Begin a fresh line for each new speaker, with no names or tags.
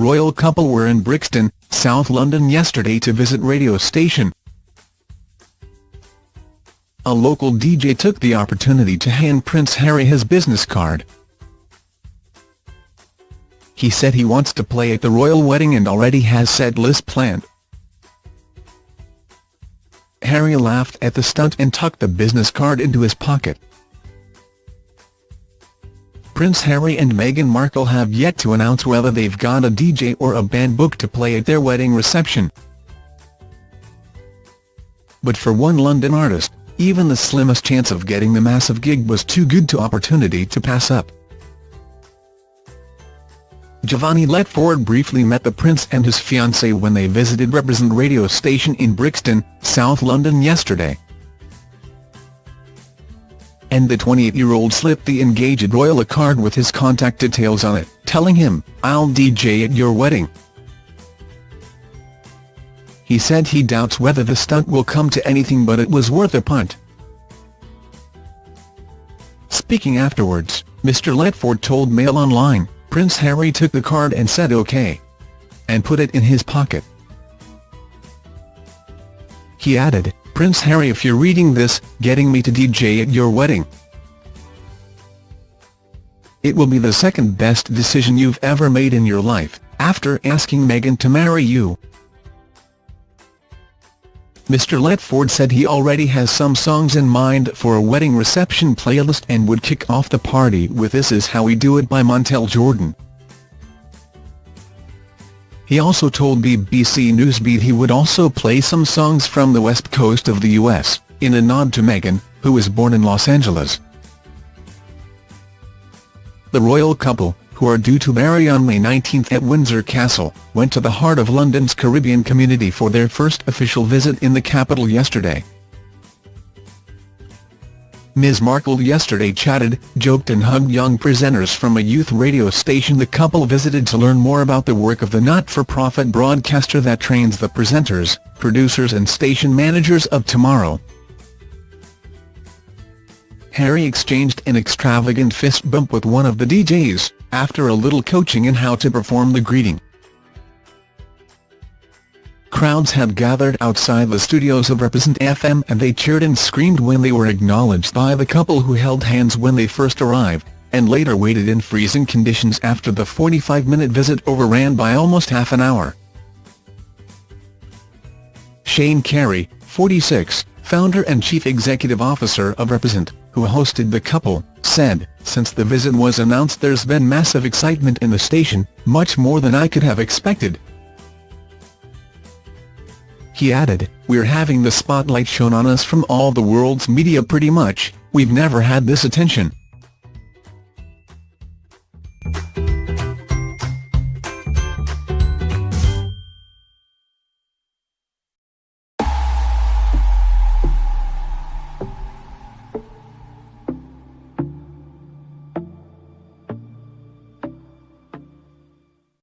royal couple were in Brixton, South London yesterday to visit radio station. A local DJ took the opportunity to hand Prince Harry his business card. He said he wants to play at the royal wedding and already has set list planned. Harry laughed at the stunt and tucked the business card into his pocket. Prince Harry and Meghan Markle have yet to announce whether they've got a DJ or a band booked to play at their wedding reception. But for one London artist, even the slimmest chance of getting the massive gig was too good to opportunity to pass up. Giovanni Letford briefly met the Prince and his fiancée when they visited Reprezent radio station in Brixton, South London yesterday. And the 28-year-old slipped the engaged royal a card with his contact details on it, telling him, I'll DJ at your wedding. He said he doubts whether the stunt will come to anything but it was worth a punt. Speaking afterwards, Mr Letford told Mail Online, Prince Harry took the card and said OK. And put it in his pocket. He added, Prince Harry if you're reading this, getting me to DJ at your wedding. It will be the second best decision you've ever made in your life, after asking Meghan to marry you. Mr Letford said he already has some songs in mind for a wedding reception playlist and would kick off the party with This Is How We Do It by Montell Jordan. He also told BBC Newsbeat he would also play some songs from the west coast of the US, in a nod to Meghan, who was born in Los Angeles. The royal couple, who are due to marry on May 19 at Windsor Castle, went to the heart of London's Caribbean community for their first official visit in the capital yesterday. Ms Markle yesterday chatted, joked and hugged young presenters from a youth radio station the couple visited to learn more about the work of the not-for-profit broadcaster that trains the presenters, producers and station managers of tomorrow. Harry exchanged an extravagant fist bump with one of the DJs, after a little coaching in how to perform the greeting. Crowds had gathered outside the studios of Reprezent FM and they cheered and screamed when they were acknowledged by the couple who held hands when they first arrived, and later waited in freezing conditions after the 45-minute visit overran by almost half an hour. Shane Carey, 46, founder and chief executive officer of Reprezent, who hosted the couple, said, since the visit was announced there's been massive excitement in the station, much more than I could have expected. He added, we're having the spotlight shown on us from all the world's media pretty much, we've never had this attention.